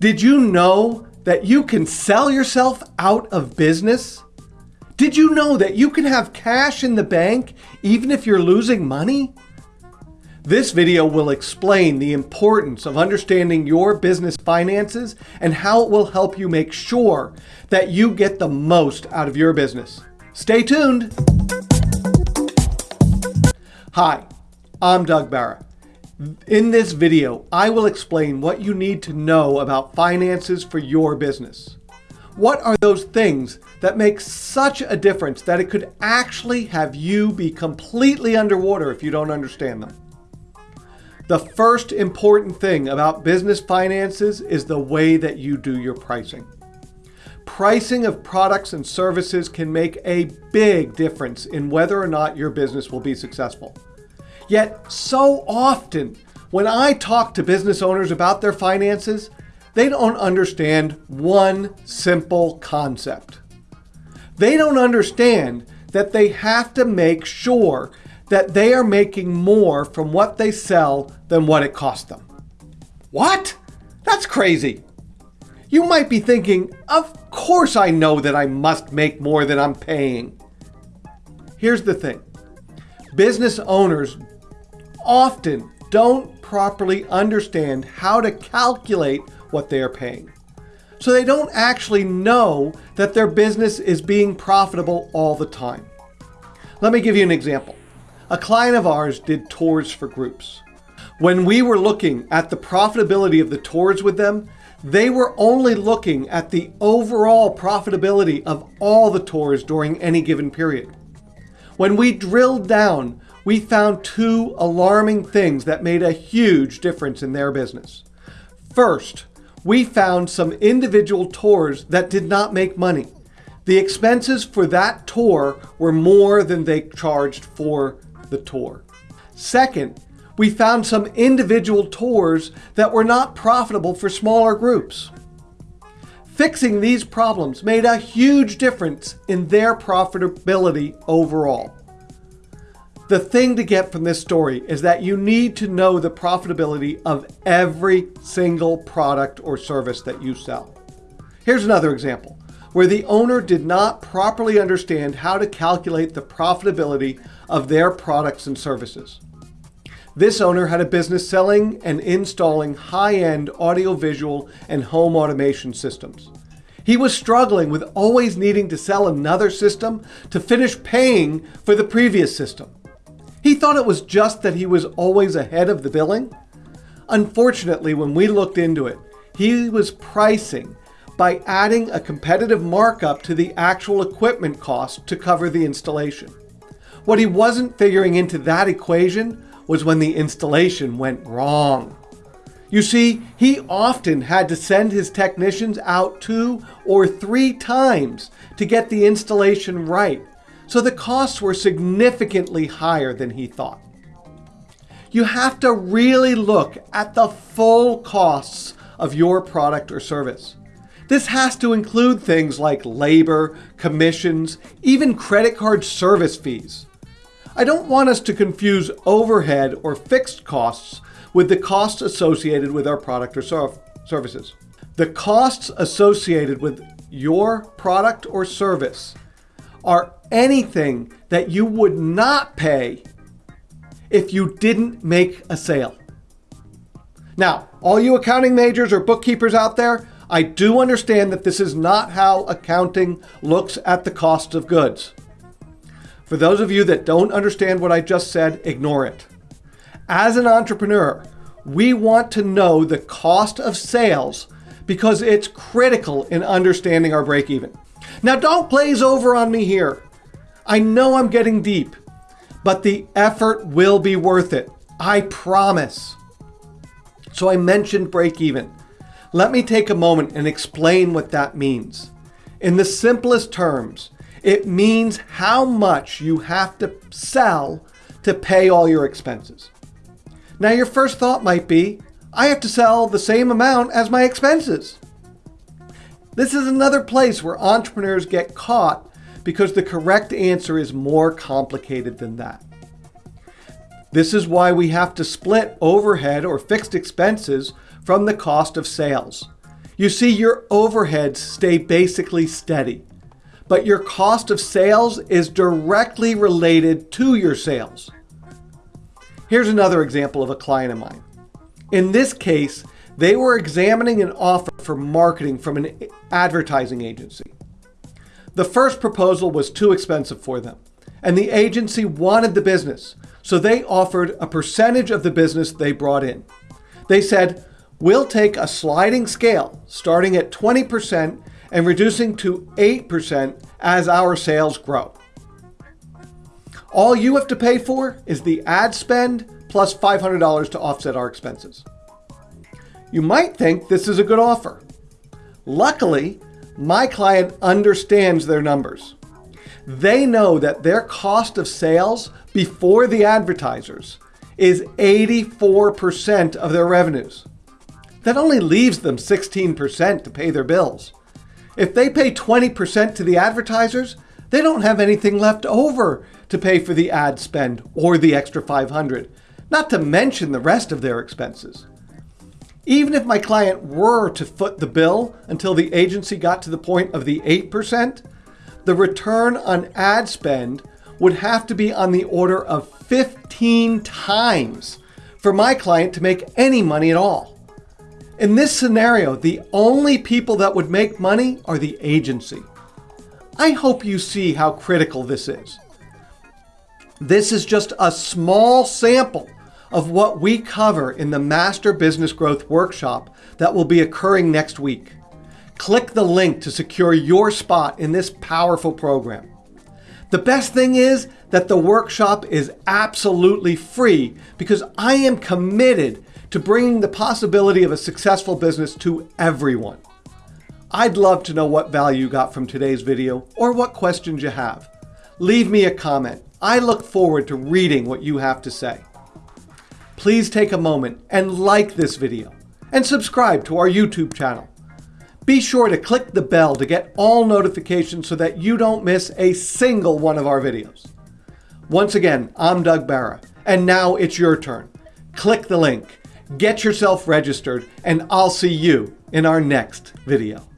Did you know that you can sell yourself out of business? Did you know that you can have cash in the bank even if you're losing money? This video will explain the importance of understanding your business finances and how it will help you make sure that you get the most out of your business. Stay tuned. Hi, I'm Doug Barra. In this video, I will explain what you need to know about finances for your business. What are those things that make such a difference that it could actually have you be completely underwater if you don't understand them? The first important thing about business finances is the way that you do your pricing. Pricing of products and services can make a big difference in whether or not your business will be successful. Yet so often, when I talk to business owners about their finances, they don't understand one simple concept. They don't understand that they have to make sure that they are making more from what they sell than what it costs them. What? That's crazy. You might be thinking, of course I know that I must make more than I'm paying. Here's the thing. Business owners often don't properly understand how to calculate what they are paying. So they don't actually know that their business is being profitable all the time. Let me give you an example. A client of ours did tours for groups. When we were looking at the profitability of the tours with them, they were only looking at the overall profitability of all the tours during any given period. When we drilled down, we found two alarming things that made a huge difference in their business. First, we found some individual tours that did not make money. The expenses for that tour were more than they charged for the tour. Second, we found some individual tours that were not profitable for smaller groups. Fixing these problems made a huge difference in their profitability overall. The thing to get from this story is that you need to know the profitability of every single product or service that you sell. Here's another example where the owner did not properly understand how to calculate the profitability of their products and services. This owner had a business selling and installing high-end audiovisual and home automation systems. He was struggling with always needing to sell another system to finish paying for the previous system. He thought it was just that he was always ahead of the billing. Unfortunately, when we looked into it, he was pricing by adding a competitive markup to the actual equipment cost to cover the installation. What he wasn't figuring into that equation was when the installation went wrong. You see, he often had to send his technicians out two or three times to get the installation right, so the costs were significantly higher than he thought. You have to really look at the full costs of your product or service. This has to include things like labor, commissions, even credit card service fees. I don't want us to confuse overhead or fixed costs with the costs associated with our product or services. The costs associated with your product or service are anything that you would not pay if you didn't make a sale. Now, all you accounting majors or bookkeepers out there, I do understand that this is not how accounting looks at the cost of goods. For those of you that don't understand what I just said, ignore it. As an entrepreneur, we want to know the cost of sales because it's critical in understanding our break even. Now don't glaze over on me here. I know I'm getting deep, but the effort will be worth it. I promise. So I mentioned break even. Let me take a moment and explain what that means. In the simplest terms, it means how much you have to sell to pay all your expenses. Now your first thought might be, I have to sell the same amount as my expenses. This is another place where entrepreneurs get caught because the correct answer is more complicated than that. This is why we have to split overhead or fixed expenses from the cost of sales. You see, your overheads stay basically steady, but your cost of sales is directly related to your sales. Here's another example of a client of mine. In this case, they were examining an offer for marketing from an advertising agency. The first proposal was too expensive for them, and the agency wanted the business, so they offered a percentage of the business they brought in. They said, we'll take a sliding scale starting at 20% and reducing to 8% as our sales grow. All you have to pay for is the ad spend plus $500 to offset our expenses. You might think this is a good offer. Luckily, my client understands their numbers. They know that their cost of sales before the advertisers is 84% of their revenues. That only leaves them 16% to pay their bills. If they pay 20% to the advertisers, they don't have anything left over to pay for the ad spend or the extra 500, not to mention the rest of their expenses. Even if my client were to foot the bill until the agency got to the point of the 8%, the return on ad spend would have to be on the order of 15 times for my client to make any money at all. In this scenario, the only people that would make money are the agency. I hope you see how critical this is. This is just a small sample of what we cover in the Master Business Growth Workshop that will be occurring next week. Click the link to secure your spot in this powerful program. The best thing is that the workshop is absolutely free because I am committed to bringing the possibility of a successful business to everyone. I'd love to know what value you got from today's video or what questions you have. Leave me a comment. I look forward to reading what you have to say. Please take a moment and like this video and subscribe to our YouTube channel. Be sure to click the bell to get all notifications so that you don't miss a single one of our videos. Once again, I'm Doug Barra, and now it's your turn. Click the link Get yourself registered and I'll see you in our next video.